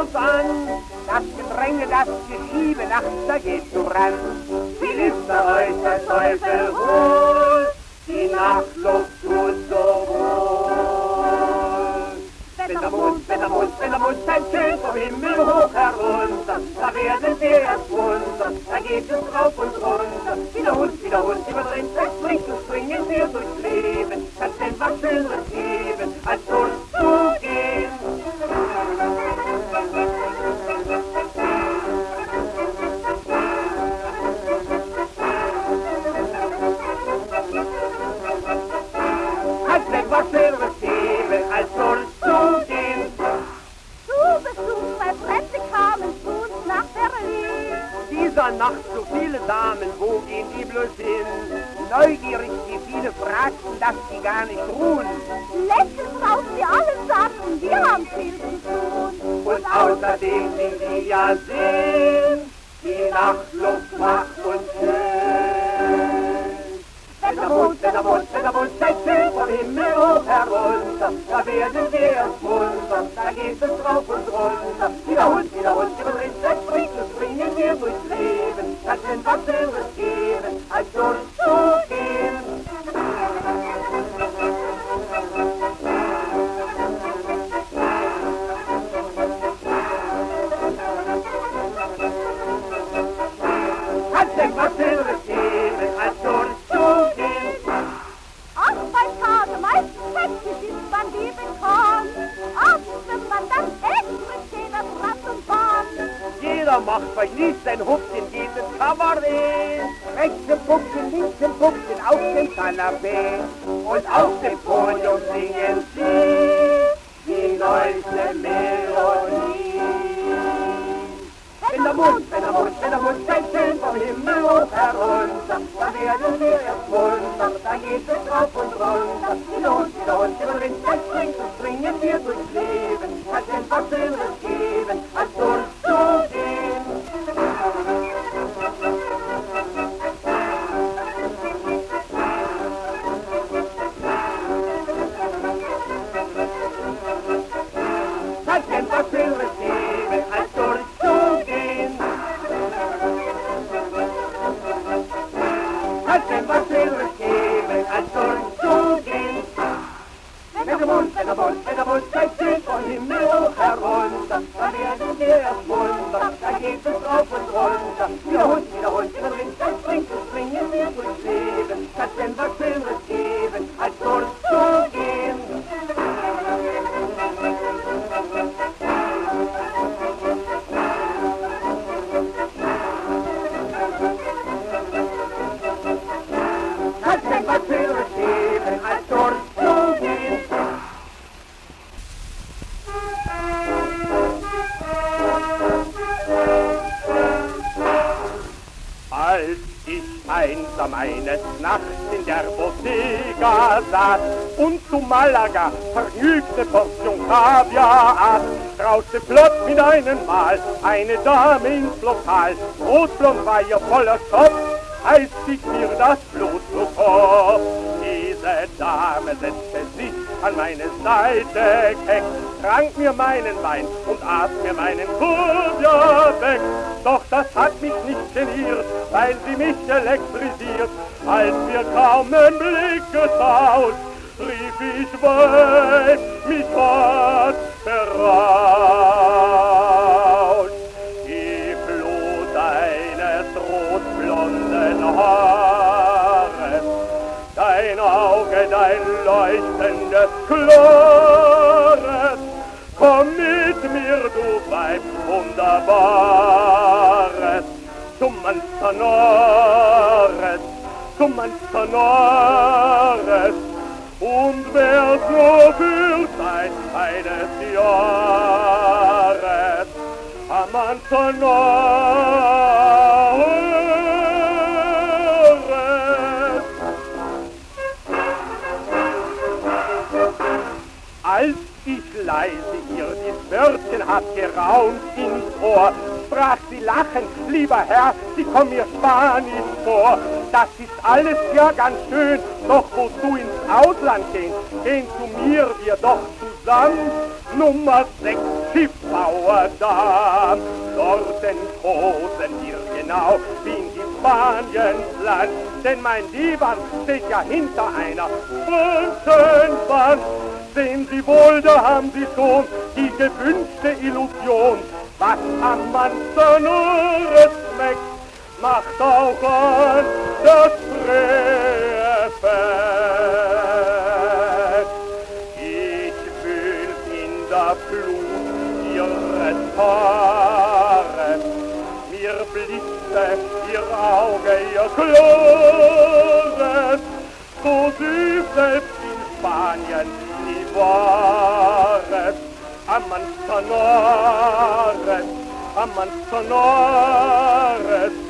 uns an. Das Gedränge, das Geschiebe, nachts, da gehst du ran. Viel ist der Teufel wohl, die Nachtluft tut so wohl. Wenn der Mond, wenn der Mond, wenn der Mond scheint schön vom Himmel hoch herunter, da werden wir erst munter, da geht es rauf und runter. Wiederholt, wiederholt, überdreht, das und springen wir durchs Leben, kannst denn was Nacht so viele Damen, wo gehen die bloß hin? Neugierig, die viele fragten, dass die gar nicht ruhen. Lächeln auf sie allesamt, wir haben viel zu tun. Und außerdem sind die ja Sinn, die Nachtluft macht uns schön. Wenn der Mond, wenn der Mond, wenn der Mond steigt schön vom Himmel hoch herunter, da werden wir munter, da geht es rauf und runter. Wiederholt, wiederholt, überdreht, das springt und springen wir durchs Leben, das sind was Schöneres geben, als durchzugehen. Dem Kanapee. Und auf dem Podium singen sie die neueste Melodie. Wenn der Mond, wenn der Mond, wenn der Mond steigt schön vom Himmel hoch herunter, da werden wir erst munter, da geht es rauf und runter. Wiederholt, wiederholt, wiederholt, das springt und springen wir durchs Leben, hat denn was Schöneres geben, als durchzugehen. Malaga vergnügte Portion Kaviar aß, rauschte flott mit einem Mal eine Dame ins Lokal. Rotblond war ihr voller Schopf, als stieg mir das Blut Kopf. Diese Dame setzte sich an meine Seite keck, trank mir meinen Wein und aß mir meinen Kaviar weg. Doch das hat mich nicht geniert, weil sie mich elektrisiert. Als wir kaum einen Blick getauscht, rief ich weit, mich hat berauscht. Die Flut deines rotblonden Haares, dein Auge, dein leuchtendes Klares, komm mit mir, du Weib, wunderbares, zum Manzanores, zum Manzanores, und wer so für Zeit eines Jahres am Manzanares Als ich leise ihr dies Wörtchen hat geraunt ins Ohr, sprach sie lachend, lieber Herr, Sie kommen mir Spanisch vor. Das ist alles ja ganz schön, doch wo du ins Ausland gehst, gehen zu mir wir doch zusammen. Nummer 6 Schiffbauerdamm. Dort entkosen wir genau wie in die Spaniensland, denn mein Lieber steht ja hinter einer Wand. Sehen Sie wohl, da haben Sie schon die gewünschte Illusion, was am Mann nur schmeckt macht auch an das Treffen. Ich fühl in der Flut ihres Haares, mir blitzte ihr Auge, ihr Klores, so süß selbst in Spanien nie war es. Amanzanares, Amanzanares, Sie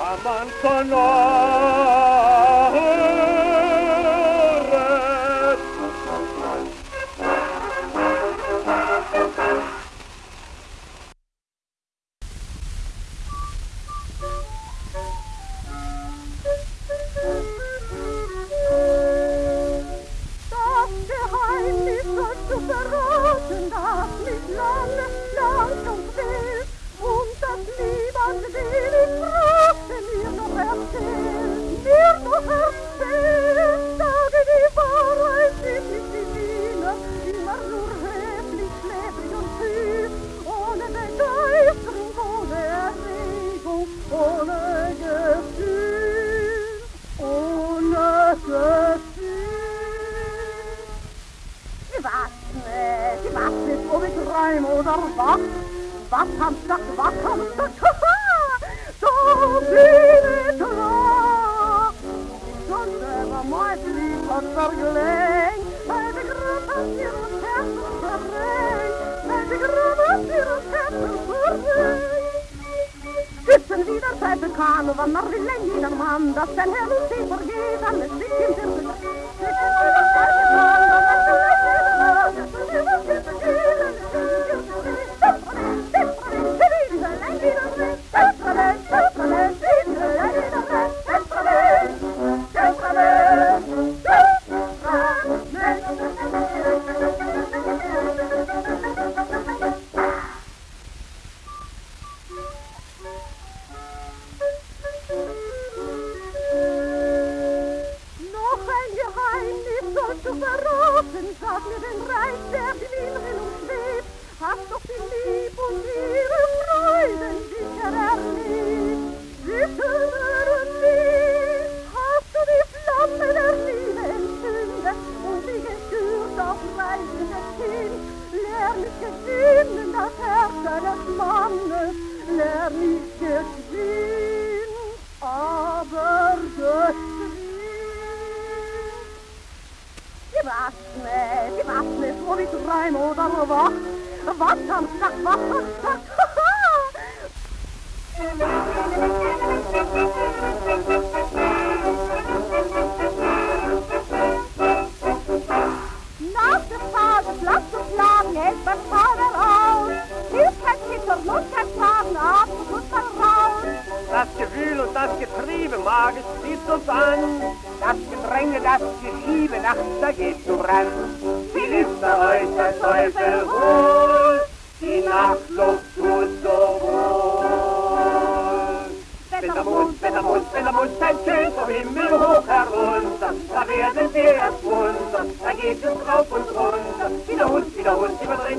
Aman sonar Bekan, wann man will ein jeder Mann, dass sein verraten, sag mir den Reich, der in Erinnerung schwebt. Hast doch die Lieb und ihre Freuden sicher erlebt. Sicherer nie hast du die Flamme der Liebe entzündet und sie gestürzt auf reisendes Kind. Leer nicht gewinnen das Herz eines Mannes, leer nicht geschwind, Ich weiß nicht, ich weiß nicht, ob ich träum oder wach. Was am Tag, was am Tag, Nach geht es rauf und runter. Wie der Hund, wie der Hund überdreht,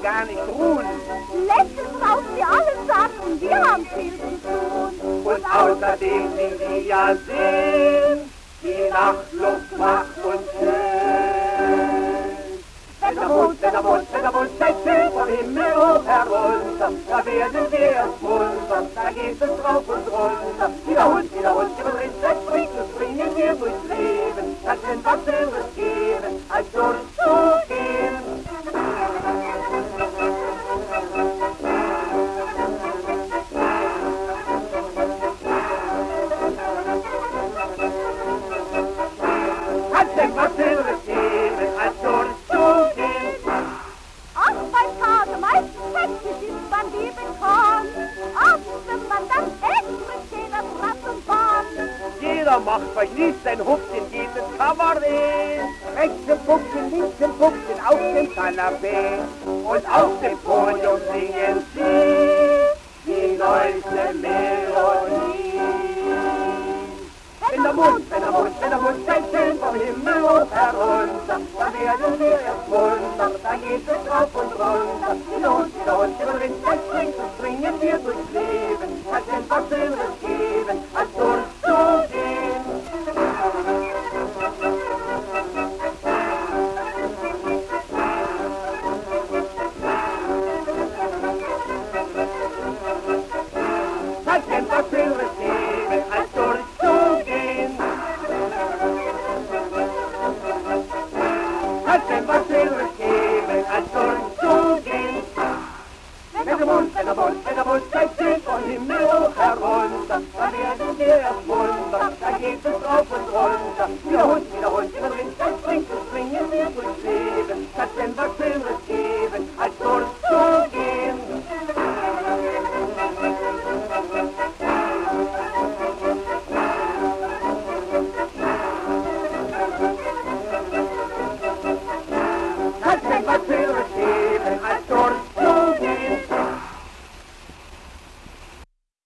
die gar nicht ruhen. Lächeln raus, die alle sagten, wir haben viel zu tun. Und außerdem sind sie ja Sinn, die Nachtluft macht uns schön. Wenn der Mond, wenn der Mond, wenn der Mond steigt schön vom Himmel hoch herunter, da werden wir munter, da geht es rauf und runter. Wieder Hund, wieder Hund, über den das springt, das springen wir durchs Leben. Kann denn was Höheres geben, als durchzugehen. Macht bei Lied sein Hupf in jedem Kabarett. Rechts im Puckchen, links im Puckchen, auf dem Kanapee. Und auf dem Podium singen sie die neueste Melodie. Wenn der Mond, wenn der Mond, wenn der Mond steigt schön vom Himmel hoch herunter, dann werden wir erst wundern, dann geht es rauf und runter. Wieder drin, das springt und springen wir durchs Leben, hat denn was Schöneres